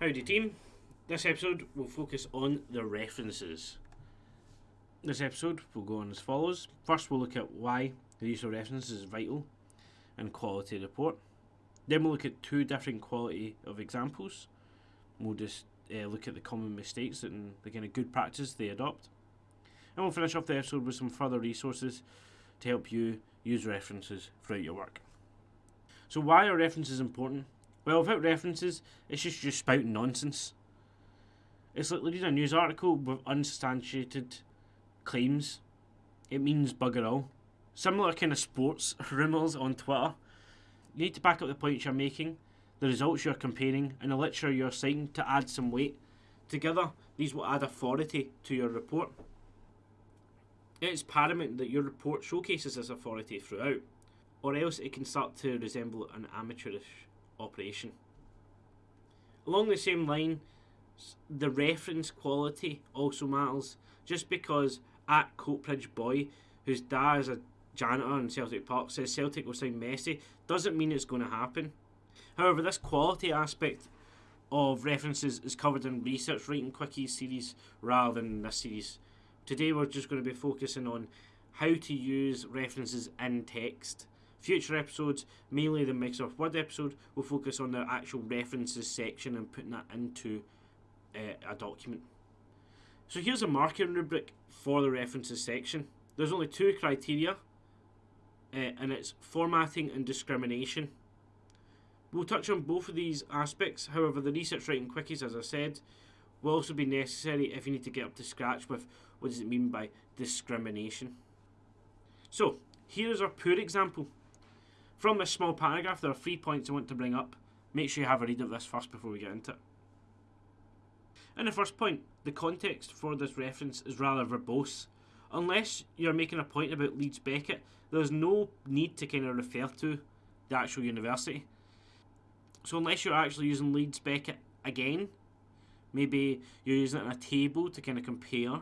Howdy team. This episode will focus on the references. This episode will go on as follows. First we'll look at why the use of references is vital in quality report. Then we'll look at two different quality of examples. We'll just uh, look at the common mistakes and the kind of good practice they adopt. And we'll finish off the episode with some further resources to help you use references throughout your work. So why are references important? Well, without references, it's just you spouting nonsense. It's like reading a news article with unsubstantiated claims. It means bugger all. Similar kind of sports rumours on Twitter. You need to back up the points you're making, the results you're comparing, and the literature you're citing to add some weight. Together, these will add authority to your report. It's paramount that your report showcases this authority throughout, or else it can start to resemble an amateurish operation. Along the same line, the reference quality also matters. Just because at Coatbridge Boy, whose dad is a janitor in Celtic Park, says Celtic will sign Messi, doesn't mean it's going to happen. However, this quality aspect of references is covered in research writing quickies series rather than this series. Today we're just going to be focusing on how to use references in text. Future episodes, mainly the Microsoft Word episode, will focus on the actual references section and putting that into uh, a document. So here's a marking rubric for the references section. There's only two criteria, uh, and it's formatting and discrimination. We'll touch on both of these aspects, however, the research writing quickies, as I said, will also be necessary if you need to get up to scratch with what does it mean by discrimination. So, here is our poor example. From this small paragraph, there are three points I want to bring up. Make sure you have a read of this first before we get into it. In the first point, the context for this reference is rather verbose. Unless you're making a point about Leeds Beckett, there's no need to kind of refer to the actual university. So unless you're actually using Leeds Beckett again, maybe you're using it in a table to kind of compare,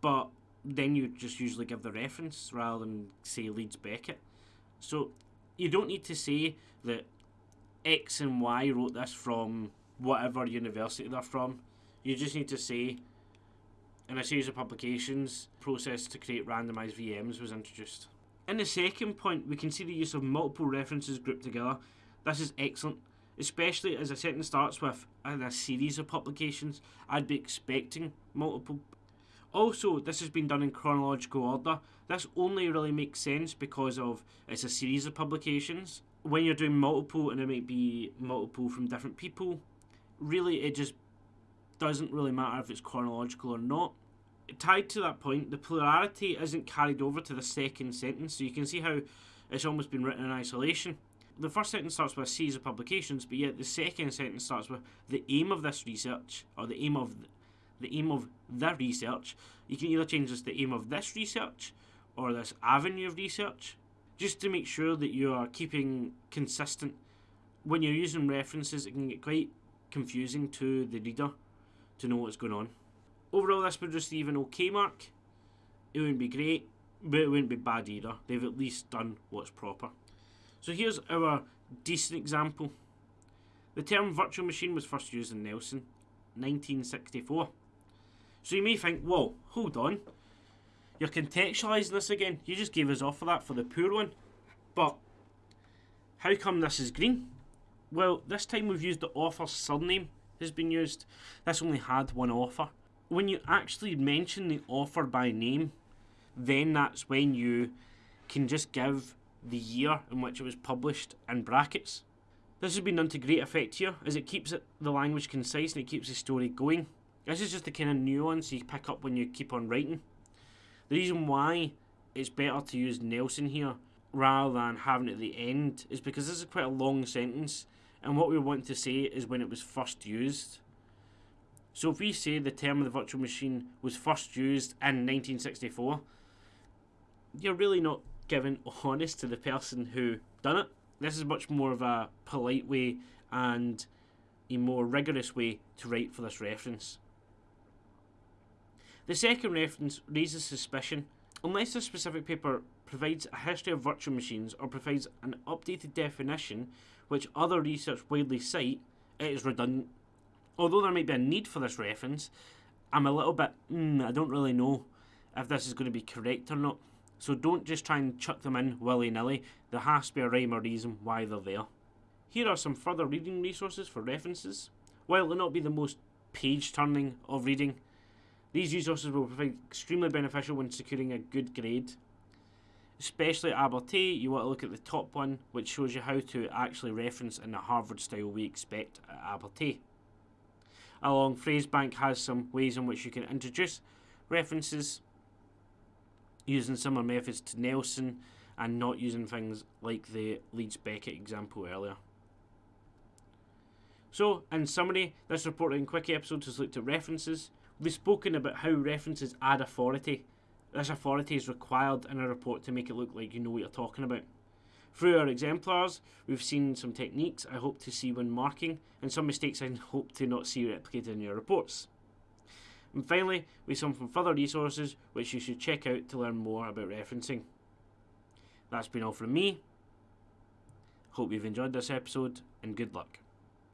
but then you just usually give the reference rather than say Leeds Beckett. So you don't need to say that X and Y wrote this from whatever university they're from. You just need to say, in a series of publications, process to create randomized VMs was introduced. In the second point, we can see the use of multiple references grouped together. This is excellent, especially as a sentence starts with in a series of publications. I'd be expecting multiple. Also, this has been done in chronological order. This only really makes sense because of it's a series of publications. When you're doing multiple and it might be multiple from different people, really it just doesn't really matter if it's chronological or not. Tied to that point, the plurality isn't carried over to the second sentence, so you can see how it's almost been written in isolation. The first sentence starts with a series of publications, but yet the second sentence starts with the aim of this research, or the aim of the aim of the research. You can either change this the aim of this research or this avenue of research, just to make sure that you are keeping consistent. When you're using references, it can get quite confusing to the reader to know what's going on. Overall, this would receive an OK mark. It wouldn't be great, but it wouldn't be bad either. They've at least done what's proper. So here's our decent example. The term virtual machine was first used in Nelson, 1964. So you may think, whoa, hold on. You're contextualising this again. You just gave us off for that for the poor one. But how come this is green? Well, this time we've used the author's surname has been used. This only had one author. When you actually mention the author by name, then that's when you can just give the year in which it was published in brackets. This has been done to great effect here, as it keeps it, the language concise and it keeps the story going. This is just the kind of nuance you pick up when you keep on writing. The reason why it's better to use Nelson here rather than having it at the end is because this is quite a long sentence and what we want to say is when it was first used. So if we say the term of the virtual machine was first used in 1964, you're really not giving honest to the person who done it. This is much more of a polite way and a more rigorous way to write for this reference. The second reference raises suspicion. Unless a specific paper provides a history of virtual machines or provides an updated definition which other research widely cite, it is redundant. Although there might be a need for this reference, I'm a little bit, mm, I don't really know if this is going to be correct or not. So don't just try and chuck them in willy nilly. There has to be a rhyme or reason why they're there. Here are some further reading resources for references. While it not be the most page turning of reading, these resources will prove extremely beneficial when securing a good grade. Especially at Abertay, you want to look at the top one, which shows you how to actually reference in the Harvard style we expect at Abertay. Along Phrasebank has some ways in which you can introduce references using similar methods to Nelson and not using things like the Leeds Beckett example earlier. So, in summary, this reporting quickie episode has looked at references. We've spoken about how references add authority. This authority is required in a report to make it look like you know what you're talking about. Through our exemplars, we've seen some techniques I hope to see when marking, and some mistakes I hope to not see replicated in your reports. And finally, we have some from further resources which you should check out to learn more about referencing. That's been all from me. Hope you've enjoyed this episode, and good luck.